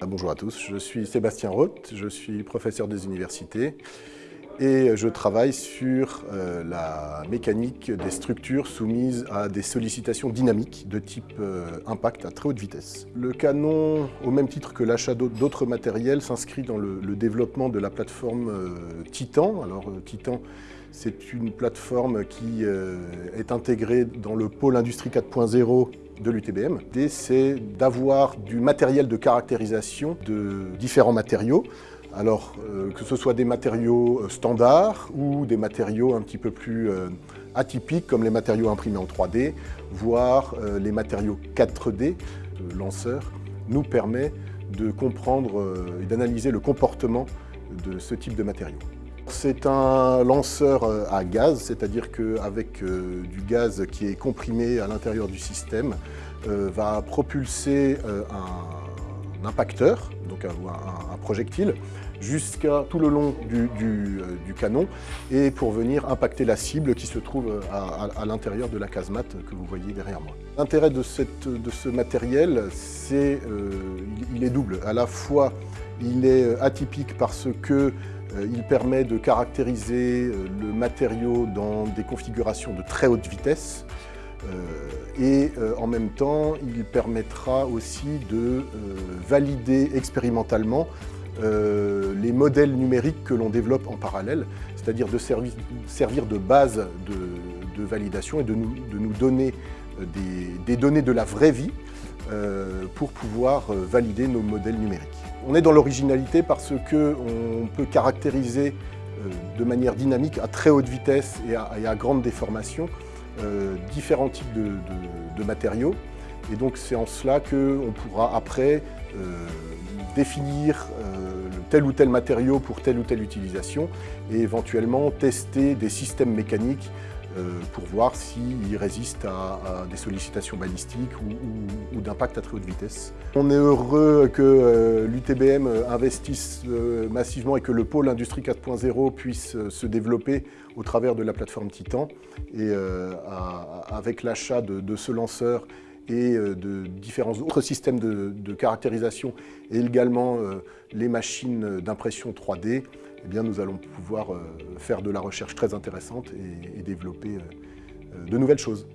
Ah, bonjour à tous, je suis Sébastien Roth, je suis professeur des universités et je travaille sur euh, la mécanique des structures soumises à des sollicitations dynamiques de type euh, impact à très haute vitesse. Le canon, au même titre que l'achat d'autres matériels, s'inscrit dans le, développement de la plateforme euh, Titan. Alors Titan, c'est une plateforme qui est intégrée dans le pôle Industrie 4.0 de l'UTBM. L'idée, c'est d'avoir du matériel de caractérisation de différents matériaux alors, euh, que ce soit des matériaux euh, standards ou des matériaux un petit peu plus euh, atypiques, comme les matériaux imprimés en 3D, voire les matériaux 4D, le lanceur, nous permet de comprendre et d'analyser le comportement de ce type de matériaux. C'est un lanceur à gaz, c'est-à-dire qu'avec du gaz qui est comprimé à l'intérieur du système, va propulser un impacteur, donc un projectile, jusqu'à tout le long du, euh, canon et pour venir impacter la cible qui se trouve euh, à, l'intérieur de la casemate que vous voyez derrière moi. L'intérêt de, ce matériel, c'est euh, est double. À la fois, il est atypique parce que il permet de caractériser le matériau dans des configurations de très haute vitesse et en même temps, il permettra aussi de valider expérimentalement euh, les modèles numériques que l'on développe en parallèle, c'est-à-dire de servir, de base de, validation et de nous, donner euh, des, données de la vraie vie euh, pour pouvoir valider nos modèles numériques. On est dans l'originalité parce qu'on peut caractériser de manière dynamique, à très haute vitesse et à, grande déformation, différents types de, matériaux. Et donc c'est en cela qu'on pourra après définir euh, tel ou tel matériau pour telle ou telle utilisation et éventuellement tester des systèmes mécaniques euh, pour voir s'ils résistent à, des sollicitations balistiques ou, d'impact à très haute vitesse. On est heureux que euh, l'UTBM investisse massivement et que le pôle Industrie 4.0 puisse se développer au travers de la plateforme Titan. Et avec l'achat de ce lanceur et euh, de différents autres systèmes de, caractérisation et également euh, les machines d'impression 3D, eh bien, nous allons pouvoir euh, faire de la recherche très intéressante et développer de nouvelles choses.